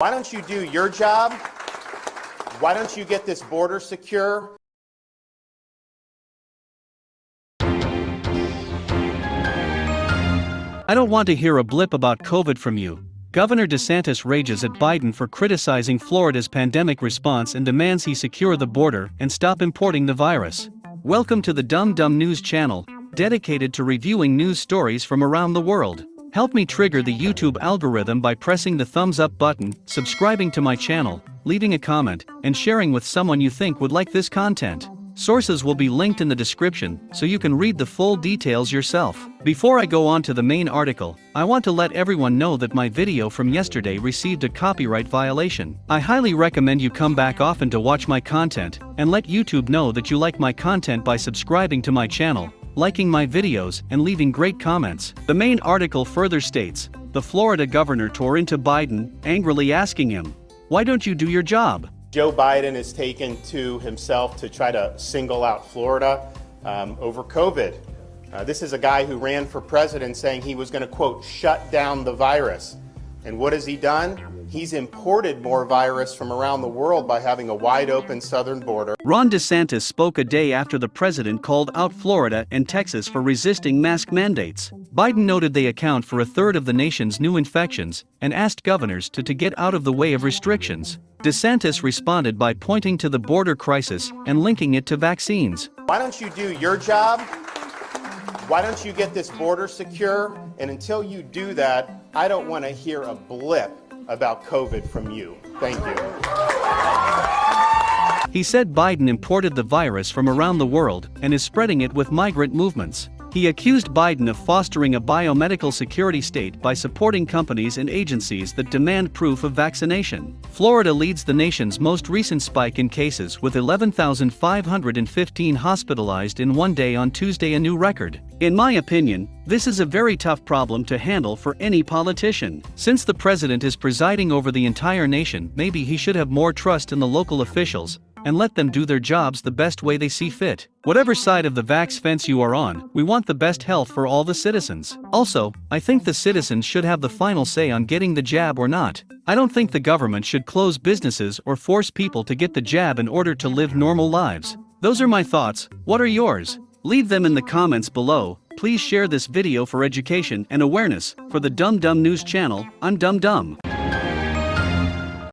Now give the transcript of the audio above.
Why don't you do your job? Why don't you get this border secure? I don't want to hear a blip about COVID from you. Governor DeSantis rages at Biden for criticizing Florida's pandemic response and demands he secure the border and stop importing the virus. Welcome to the Dumb Dumb News channel, dedicated to reviewing news stories from around the world. Help me trigger the YouTube algorithm by pressing the thumbs up button, subscribing to my channel, leaving a comment, and sharing with someone you think would like this content. Sources will be linked in the description so you can read the full details yourself. Before I go on to the main article, I want to let everyone know that my video from yesterday received a copyright violation. I highly recommend you come back often to watch my content and let YouTube know that you like my content by subscribing to my channel, liking my videos, and leaving great comments. The main article further states, the Florida governor tore into Biden, angrily asking him, why don't you do your job? Joe Biden has taken to himself to try to single out Florida um, over COVID. Uh, this is a guy who ran for president saying he was going to, quote, shut down the virus. And what has he done? He's imported more virus from around the world by having a wide open southern border. Ron DeSantis spoke a day after the president called out Florida and Texas for resisting mask mandates. Biden noted they account for a third of the nation's new infections and asked governors to, to get out of the way of restrictions. DeSantis responded by pointing to the border crisis and linking it to vaccines. Why don't you do your job? Why don't you get this border secure? And until you do that, I don't want to hear a blip about COVID from you. Thank you. He said Biden imported the virus from around the world and is spreading it with migrant movements. He accused Biden of fostering a biomedical security state by supporting companies and agencies that demand proof of vaccination. Florida leads the nation's most recent spike in cases with 11,515 hospitalized in one day on Tuesday, a new record. In my opinion, this is a very tough problem to handle for any politician. Since the president is presiding over the entire nation, maybe he should have more trust in the local officials and let them do their jobs the best way they see fit. Whatever side of the vax fence you are on, we want the best health for all the citizens. Also, I think the citizens should have the final say on getting the jab or not. I don't think the government should close businesses or force people to get the jab in order to live normal lives. Those are my thoughts, what are yours? Leave them in the comments below, please share this video for education and awareness, for the Dumb Dumb News channel, I'm Dumb Dumb.